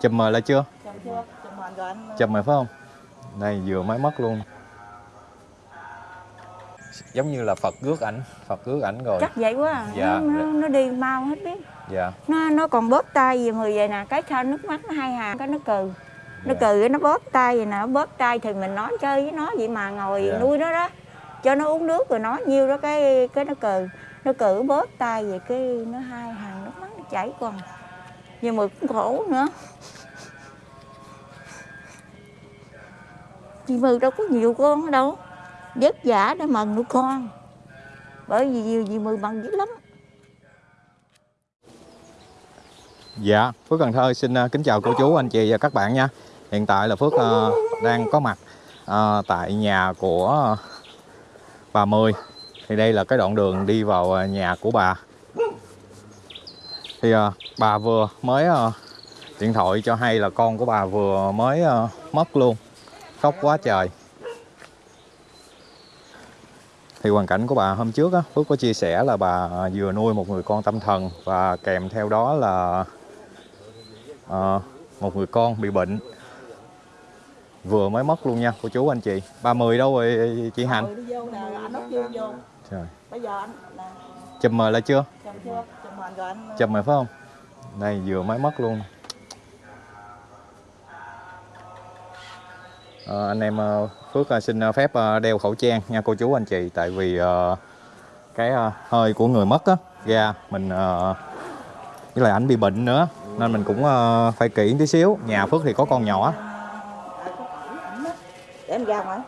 chùm mời lại chưa? Chồng chưa? Rồi anh chùm rồi phải không? Đây vừa mới mất luôn. Giống như là phật rước ảnh phật rước ảnh rồi. Chắc vậy quá à. Dạ, nó, nó, nó đi mau hết biết. Dạ. Nó nó còn bóp tay về người vậy nè. Cái sao nước mắt nó hai hàng cái nó cừ. Nó Dạ. cừ nó bóp tay vậy nè. Bóp tay thì mình nói chơi với nó vậy mà ngồi Dạ. nuôi nó đó. Cho nó uống nước rồi nói nhiêu đó cái cái nó cừ. Nó cừ bóp tay vậy cái nó hai hàng nước mắt nó chảy còn nhưng mà cũng khổ nữa chị Mừ đâu có nhiều con ở đâu vất vả để mần nuôi con bởi vì nhiều chị Mừ bằng dữ lắm Dạ, Phước Cần Thơ xin à, kính chào cô chú, anh chị và các bạn nha. Hiện tại là Phước uh, đang có mặt uh, tại nhà của bà Mười. Thì đây là cái đoạn đường đi vào nhà của bà. Thì ờ, bà vừa mới ờ, điện thoại cho hay là con của bà vừa mới ờ, mất luôn. Khóc quá trời. Thì hoàn cảnh của bà hôm trước á, Phước có chia sẻ là bà vừa nuôi một người con tâm thần và kèm theo đó là Ờ, một người con bị bệnh vừa mới mất luôn nha cô chú anh chị 30 đâu rồi chị. Trời. Bây giờ anh chùm mời lại chưa chồng chưa? Chồng hoàn rồi anh. rồi phải không đây vừa mới mất luôn Ờ, anh em ờ, Phước ờ, xin phép ờ, đeo khẩu trang nha cô chú anh chị tại vì ờ, cái ờ, hơi của người mất á ra mình ờ, với lại ảnh bị bệnh nữa nên mình cũng ờ, phải kỹ tí xíu nhà Phước thì có con nhỏ À. Để em ra ngoài.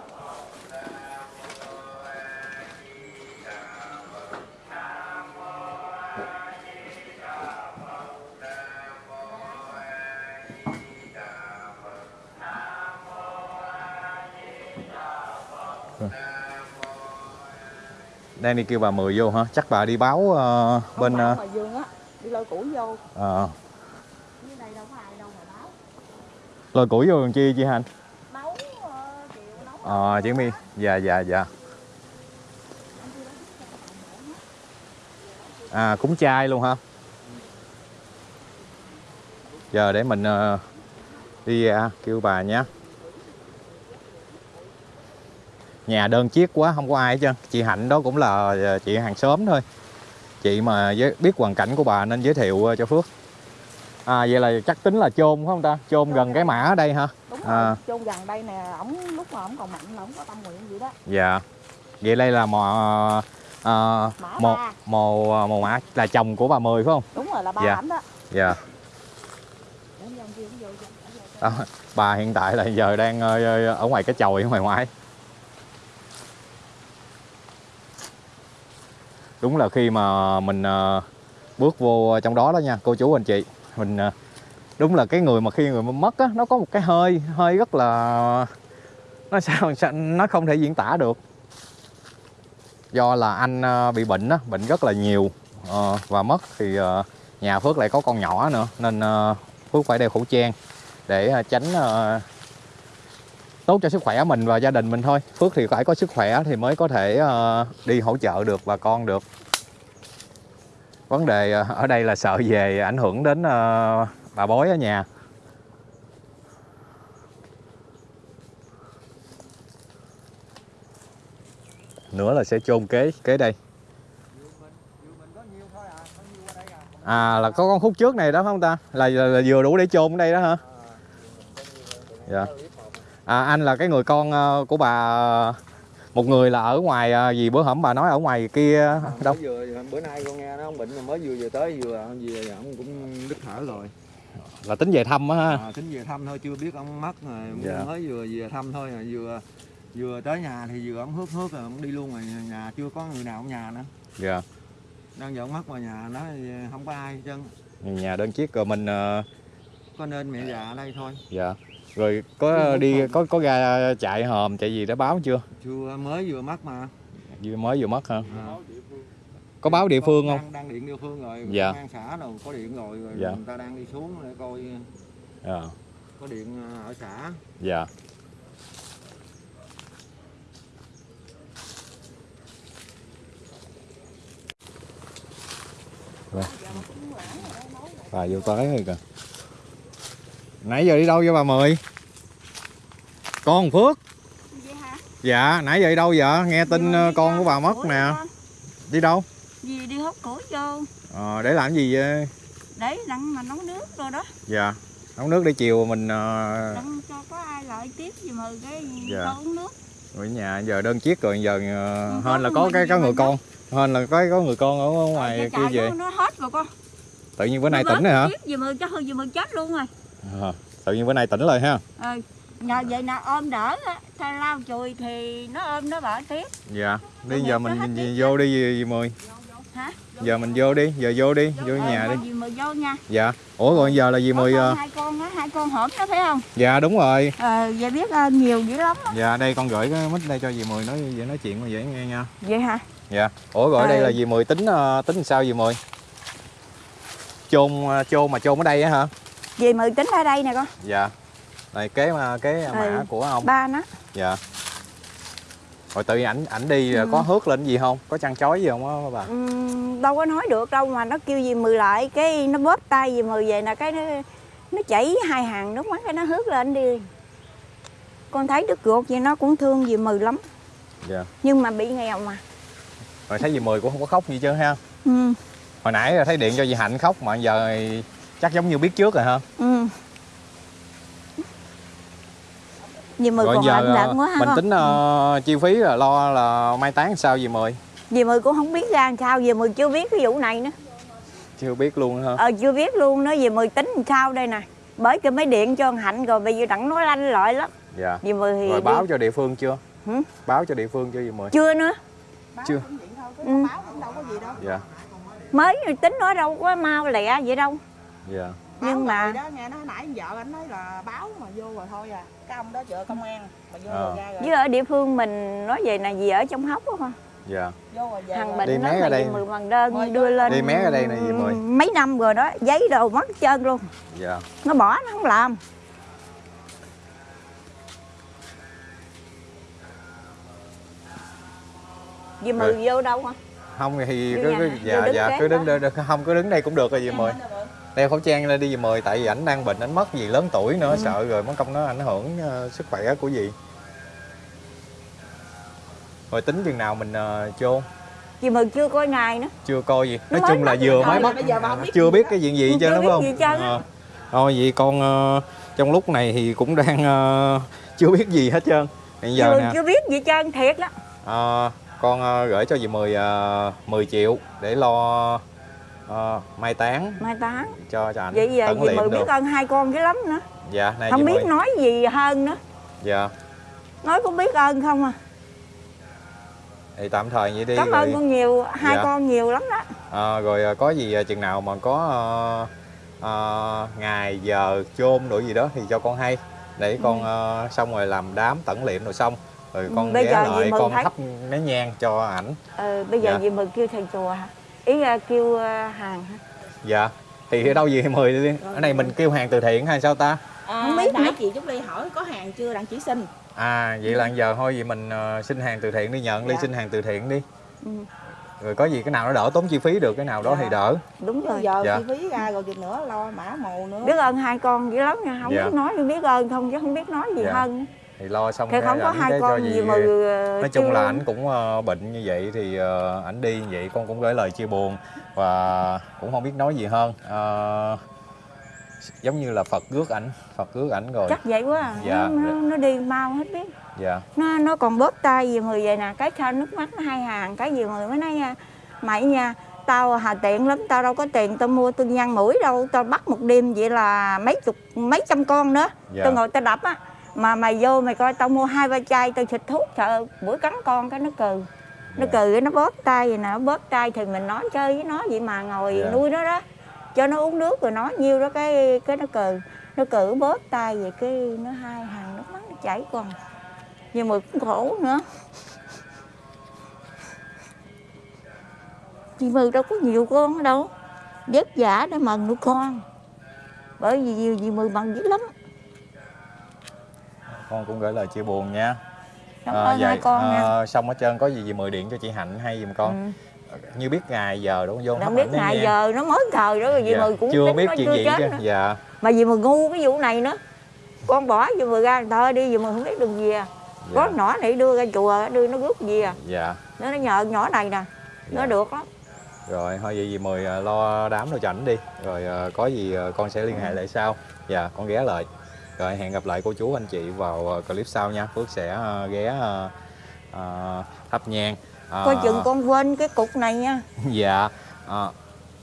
Đang đi kêu bà mười vô hả? Chắc bà đi báo ờ, bên Không ờ, phải mà Dương á, đi lôi củi vô. ờ, Dưới đây đâu có ai đâu mà báo. lôi củi vô làm chi chị Hành Nấu ờ, chiều nấu. ờ chị mi. dạ dạ dạ. À cúng chay luôn hả? Giờ để mình ờ, đi ra kêu bà nhé nhà đơn chiếc quá không có ai hết trơn chị hạnh đó cũng là ờ, chị hàng xóm thôi chị mà biết hoàn cảnh của bà nên giới thiệu ờ, cho phước à vậy là chắc tính là chôn phải không ta chôn gần cái mã ở đây hả Đúng À. rồi, chôn gần đây nè, ổng lúc mà ổng còn mạnh là ổng có tâm nguyện gì đó. Dạ. Vậy đây là mò Mã mồ mồ mồ mã là chồng của bà Mười phải không? Đúng rồi là ba Dạ. ảnh đó. Dạ. Đó, bà hiện tại là giờ đang ờ, ở ngoài cái chòi ở ngoài ngoại. Đúng là khi mà mình ờ, bước vô trong đó đó nha, cô chú anh chị, mình ờ, đúng là cái người mà khi người mất á nó có một cái hơi hơi rất là nó sao, sao nó không thể diễn tả được. Do là anh ờ, bị bệnh á bệnh rất là nhiều và mất thì nhà Phước lại có con nhỏ nữa nên Phước phải đeo khẩu trang để tránh tốt cho sức khỏe mình và gia đình mình thôi. Phước thì phải có sức khỏe thì mới có thể ờ, đi hỗ trợ được bà con được. Vấn đề ờ, ở đây là sợ về ảnh hưởng đến ờ, bà bói ở nhà. Nữa là sẽ chôn kế kế đây. À là có con khúc trước này đó phải không ta? Là, là, là vừa đủ để chôn ở đây đó hả? Dạ à anh là cái người con ờ, của bà một người là ở ngoài ờ, gì bữa hổm bà nói ở ngoài kia đâu? Mới vừa bữa nay con nghe nó ông bệnh mới vừa vừa tới vừa vừa ông cũng đứt thở rồi. Là tính về thăm á ha? À, tính về thăm thôi chưa biết ông mất rồi. Dạ. mới vừa về thăm thôi à, vừa vừa tới nhà thì vừa ông hước hước rồi ông đi luôn rồi. Nhà chưa có người nào ở nhà nữa. Dạ. Đang giờ ông mất vào nhà nó không có ai hết trơn. Nhà đơn chiếc rồi mình ờ, có nên mẹ già ở đây thôi. Dạ rồi có đi có có ra chạy hòm chạy gì đã báo chưa? Chưa mới vừa mất mà. Vừa mới vừa mất hả? À. có báo địa phương không? đang, đang điện địa phương rồi Dạ. công an xã đâu có điện rồi, rồi Dạ. người ta đang đi xuống để coi dạ. có điện à, ở xã. Dạ. Rồi. bà vô tới rồi kìa nãy giờ đi đâu vậy bà mười? Con phước. Vậy hả? Dạ nãy giờ đi đâu vậy? Nghe tin Dì ờ, đi con của bà mất nè. con. đi đâu? Dì đi hút củi vô. Ờ, để làm gì vậy? Để đặng mà nấu nước rồi đó. Dạ nấu nước để chiều mình ờ, đặng cho có ai lại tiếp gì mà cái Dạ. uống nước. Ở nhà giờ đơn chiếc rồi giờ Ừ, hên là có cái gì có người con hên là có có người con ở ngoài kia về. nó, hết rồi con. Tự nhiên bữa nay tỉnh rồi hả? cho hư dì mười chết luôn rồi Ờ, tự nhiên bữa nay tỉnh rồi ha. Ờ, nhờ vậy nào ôm đỡ á thay lau chùi thì nó ôm nó bỏ tiếp. Dạ đi giờ mình vô đi gì, gì mười? Hả? Giờ mình vô đi giờ vô đi vô Ờ, nhà đi. dì mười vô nha. Dạ. Ủa rồi giờ là Có mười con ờ, hai con á hai con hổm đó phải không? Dạ đúng rồi. Ờ vậy biết ơn nhiều dữ lắm á. dạ đây con gửi cái mic đây cho dì mười nói vậy nói chuyện mà dễ nghe nha. Vậy hả? Dạ. Ủa rồi đây Ờ. là dì mười tính ờ, tính sao dì mười? Chôn chôn mà chôn ở đây á hả dì mười tính ở đây nè con. Dạ. Này kế mà kế mã Ừ. của ông. ba nó. Dạ. Rồi tự nhiên ảnh ảnh đi Ừ. có hớt lên gì không? Có chăn chói gì không á bà? Ừm, đâu có nói được đâu mà nó kêu dì mười lại cái nó bóp tay dì mười về là cái nó nó chảy hai hàng nước mắt cái nó hướt lên đi. Con thấy đứt ruột vậy nó cũng thương dì mười lắm. Dạ. Nhưng mà bị nghèo mà. Rồi thấy dì mười cũng không có khóc gì chứ ha? Ừ. Hồi nãy thấy điện cho dì hạnh khóc mà giờ chắc giống như biết trước rồi ha ừ. Dì mười rồi còn giờ ờ, lận quá ha. mình con tính ờ, chi phí là lo là mai táng sao dì mười? Dì mười cũng không biết ra làm sao dì mười chưa biết cái vụ này nữa. Chưa biết luôn ha ờ chưa biết luôn nữa dì mười tính làm sao đây nè. Bởi cái mấy điện cho thằng hạnh rồi bây giờ đặng nói lanh lợi lắm. Dạ. Dì mười thì rồi đi- báo cho địa phương chưa? Hử? báo cho địa phương chưa dì mười? Chưa nữa. Chưa. ừ. dạ mới tính nói đâu có mau lẹ vậy đâu dạ. Nhưng mà đó nghe nó hồi nãy vợ anh nói là báo mà vô rồi thôi à. Cái ông đó chợ công an mà vô Ờ. rồi ra rồi. Với ở địa phương mình nói về là gì ở trong hốc á con dạ. Vô rồi về thằng bệnh Đi nó mé ở mà đây mười bằng đơn Mời đưa lên Đi mé ở đây nè dì Mười. mấy năm rồi đó giấy đồ mất trơn luôn. Dạ. Nó bỏ nó không làm. Dì mười vô đâu hả? Không thì cứ, cứ dạ dạ cứ đứng đây không cứ đứng đây cũng được rồi dì mười đeo khẩu trang lên đi dì mười tại vì ảnh đang bệnh ảnh mất gì lớn tuổi nữa Ừ. sợ rồi mất công nó ảnh hưởng ờ, sức khỏe của dì rồi tính chừng nào mình uh, chôn dì mười chưa coi ngày nữa. Chưa coi gì. Nói chung là vừa mới mất. biết chưa gì biết cái chuyện gì chứ đúng không? gì. Ờ. thôi vậy con ờ, trong lúc này thì cũng đang ờ, chưa biết gì hết trơn. Hiện giờ mười nè. chưa biết gì trơn thiệt đó Ờ, con ờ, gửi cho dì 10 uh, 10 triệu để lo ờ, mai táng. Mai táng. Cho cho ảnh vậy giờ tận dì mười biết ơn hai con dữ lắm nữa. Dạ này không biết 10 nói gì hơn nữa. Dạ. Nói cũng biết ơn không à? Thì tạm thời vậy đi cảm rồi ơn con nhiều hai Dạ. con nhiều lắm đó. Ờ, rồi ờ, có gì ờ, chừng nào mà có ờ, ờ, ngày giờ chôn đổi gì đó thì cho con hay. Để con ờ, xong rồi làm đám tẩn liệm rồi xong. Rồi Ừ, con bây ghé giờ lại Mười con thấy- thắp nén nhang cho ảnh. Ờ, bây giờ Dạ. dì mười kêu thầy chùa hả ý là kêu ờ, hàng hả dạ thì ở đâu gì 10 đi ở này mình kêu hàng từ thiện hay sao ta à, Không biết nãy chị Trúc Ly hỏi có hàng chưa đặng chỉ xin À vậy là giờ thôi vậy mình ờ, xin hàng từ thiện đi nhận đi Dạ. xin hàng từ thiện đi. Ừ. Rồi có gì cái nào nó đỡ tốn chi phí được cái nào đó Dạ. thì đỡ. đúng rồi giờ Dạ. chi phí ra rồi chừng nữa lo mã mồ nữa biết ơn hai con dữ lắm nha không Dạ. biết nói biết ơn không chứ không biết nói gì Dạ. hơn Thì lo xong thì cái không có hai con gì gì mà nói chung là ảnh cũng ờ, bệnh như vậy thì ờ, ảnh đi như vậy con cũng gửi lời chia buồn và cũng không biết nói gì hơn. Ờ, giống như là Phật rước ảnh, Phật rước ảnh rồi. chắc vậy quá à. Dạ. nó, nó, đi mau hết biết Dạ. nó nó còn bóp tay gì mười vậy nè cái sao nước mắt nó hai hàng cái gì mười mới nói nha mày nha tao hà tiện lắm tao đâu có tiền tao mua tôi nhăn mũi đâu tao bắt một đêm vậy là mấy chục mấy trăm con nữa Dạ. tao ngồi tao đập á mà mày vô mày coi tao mua hai ba chai tao xịt thuốc sợ bữa cắn con cái nó cừ. Nó Dạ. cừ cái nó bóp tay vậy nè nó bóp tay thì mình nói chơi với nó vậy mà ngồi Dạ. nuôi nó đó cho nó uống nước rồi nói nhiêu đó cái cái nó cừ. Nó cử bóp tay vậy cái nó hai hàng nước mắt nó chảy con nhưng mà cũng khổ nữa. Chị Mười đâu có nhiều con đâu vất vả để mần nuôi con. Bởi vì nhiều chị Mười mần dữ lắm Con cũng gửi lời chia buồn nha. cảm Ờ, ơn hai vậy, con nha. ờ, xong hết trơn có gì gì mời điện cho chị Hạnh hay giùm con. Ừ. như biết ngày giờ đúng không? Vô không biết ngày nha. giờ nó mới thời đó rồi dì Dạ, mười cũng chưa biết nó chuyện chưa gì chứ. dạ. Mà dì mười ngu cái vụ này nữa. Con bỏ dì mười ra thôi đi dì mười không biết đường gì à. Có dạ nhỏ này đưa ra chùa đưa nó rước gì à. Dạ. Nó nó nhờ nhỏ này nè nó Dạ. được lắm. Rồi thôi vậy dì mời à, lo đám rồi cho ảnh đi. Rồi à, có gì à, con sẽ liên Ừ. hệ lại sau. Dạ con ghé lại rồi hẹn gặp lại cô chú anh chị vào à, clip sau nha. Phước sẽ à, ghé à, thắp nhang. À, coi chừng con quên cái cục này nha. Dạ à,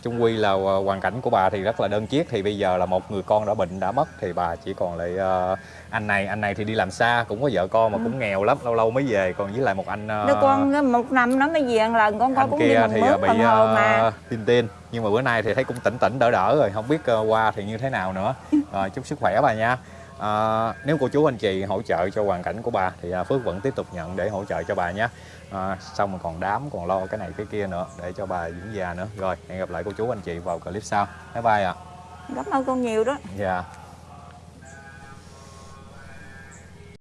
chung quy là hoàn cảnh của bà thì rất là đơn chiếc. Thì bây giờ là một người con đã bệnh đã mất thì bà chỉ còn lại à, anh này. Anh này thì đi làm xa cũng có vợ con mà Ừ. cũng nghèo lắm lâu lâu mới về. Còn với lại một anh đứa con một năm nó mới về một lần con coi anh cũng đi kia bằng thì mướn à, bị hờ mà. uh, tin tin nhưng mà bữa nay thì thấy cũng tỉnh tỉnh đỡ đỡ rồi. Không biết qua thì như thế nào nữa. Rồi chúc sức khỏe bà nha À, nếu cô chú anh chị hỗ trợ cho hoàn cảnh của bà thì à, Phước vẫn tiếp tục nhận để hỗ trợ cho bà nhé. À, xong rồi còn đám còn lo cái này cái kia nữa để cho bà dưỡng già nữa. Rồi hẹn gặp lại cô chú anh chị vào clip sau. Bye bye ạ. Cảm ơn con nhiều đó. Dạ